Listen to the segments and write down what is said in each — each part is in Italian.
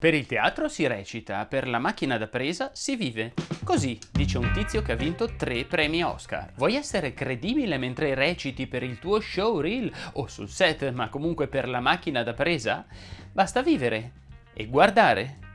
Per il teatro si recita, per la macchina da presa si vive. Così dice un tizio che ha vinto tre premi Oscar. Vuoi essere credibile mentre reciti per il tuo showreel o sul set, ma comunque per la macchina da presa? Basta vivere e guardare.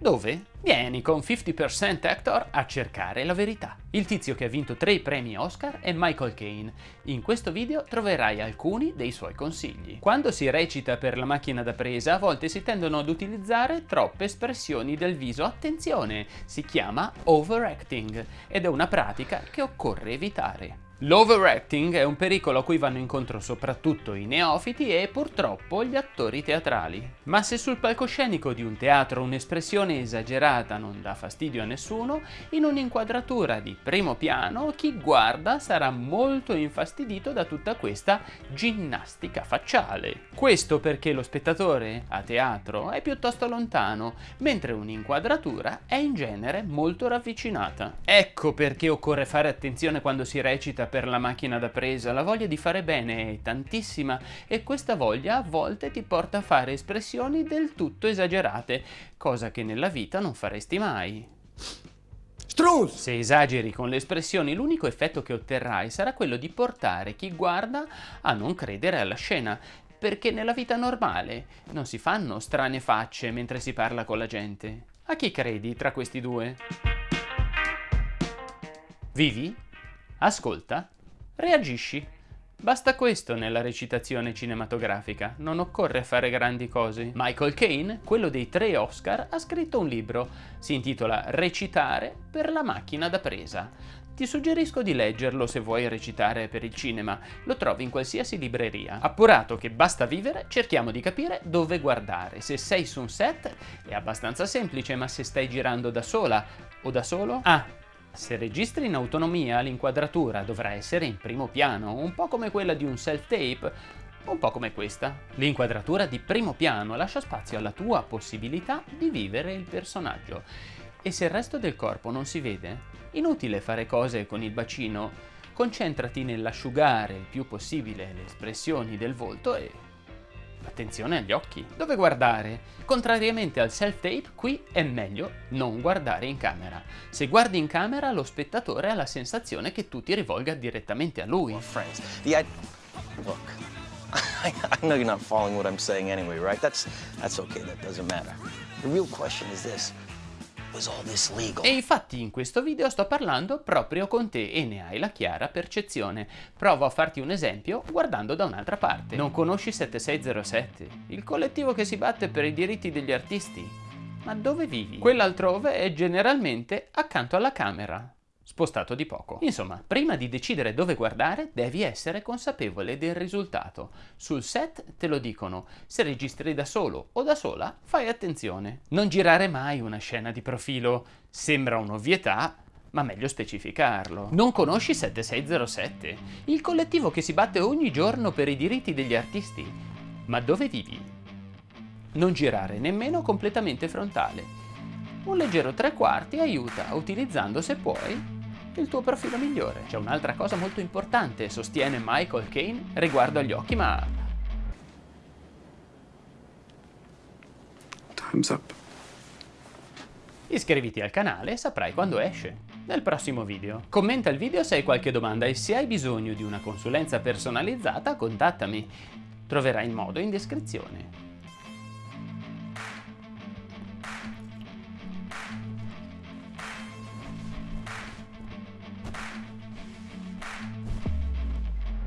Dove? Vieni con 50% Actor a cercare la verità. Il tizio che ha vinto tre premi Oscar è Michael Caine. In questo video troverai alcuni dei suoi consigli. Quando si recita per la macchina da presa, a volte si tendono ad utilizzare troppe espressioni del viso. Attenzione, si chiama overacting ed è una pratica che occorre evitare. L'overacting è un pericolo a cui vanno incontro soprattutto i neofiti e purtroppo gli attori teatrali. Ma se sul palcoscenico di un teatro un'espressione esagerata non dà fastidio a nessuno, in un'inquadratura di primo piano chi guarda sarà molto infastidito da tutta questa ginnastica facciale. Questo perché lo spettatore a teatro è piuttosto lontano, mentre un'inquadratura è in genere molto ravvicinata. Ecco perché occorre fare attenzione quando si recita per la macchina da presa, la voglia di fare bene è tantissima e questa voglia a volte ti porta a fare espressioni del tutto esagerate, cosa che nella vita non faresti mai. Se esageri con le espressioni, l'unico effetto che otterrai sarà quello di portare chi guarda a non credere alla scena, perché nella vita normale non si fanno strane facce mentre si parla con la gente. A chi credi tra questi due? Vivi? Ascolta, reagisci. Basta questo nella recitazione cinematografica, non occorre fare grandi cose. Michael Caine, quello dei tre Oscar, ha scritto un libro, si intitola Recitare per la macchina da presa. Ti suggerisco di leggerlo se vuoi recitare per il cinema, lo trovi in qualsiasi libreria. Appurato che basta vivere, cerchiamo di capire dove guardare. Se sei su un set è abbastanza semplice, ma se stai girando da sola o da solo? Ah, se registri in autonomia, l'inquadratura dovrà essere in primo piano, un po' come quella di un self-tape, un po' come questa. L'inquadratura di primo piano lascia spazio alla tua possibilità di vivere il personaggio. E se il resto del corpo non si vede, inutile fare cose con il bacino, concentrati nell'asciugare il più possibile le espressioni del volto e Attenzione agli occhi. Dove guardare? Contrariamente al self-tape, qui è meglio non guardare in camera. Se guardi in camera, lo spettatore ha la sensazione che tu ti rivolga direttamente a lui. Look, I know you're not following what I'm saying anyway, right? That's, that's okay, that doesn't matter. The real question is this. E infatti in questo video sto parlando proprio con te e ne hai la chiara percezione. Provo a farti un esempio guardando da un'altra parte. Non conosci 7607, il collettivo che si batte per i diritti degli artisti? Ma dove vivi? Quell'altrove è generalmente accanto alla camera spostato di poco. Insomma, prima di decidere dove guardare devi essere consapevole del risultato. Sul set te lo dicono, se registri da solo o da sola fai attenzione. Non girare mai una scena di profilo, sembra un'ovvietà, ma meglio specificarlo. Non conosci 7607? Il collettivo che si batte ogni giorno per i diritti degli artisti. Ma dove vivi? Non girare nemmeno completamente frontale. Un leggero tre quarti aiuta, utilizzando se puoi il tuo profilo migliore. C'è un'altra cosa molto importante, sostiene Michael Caine, riguardo agli occhi, ma... Time's up. Iscriviti al canale e saprai quando esce, nel prossimo video. Commenta il video se hai qualche domanda e se hai bisogno di una consulenza personalizzata contattami. Troverai il modo in descrizione.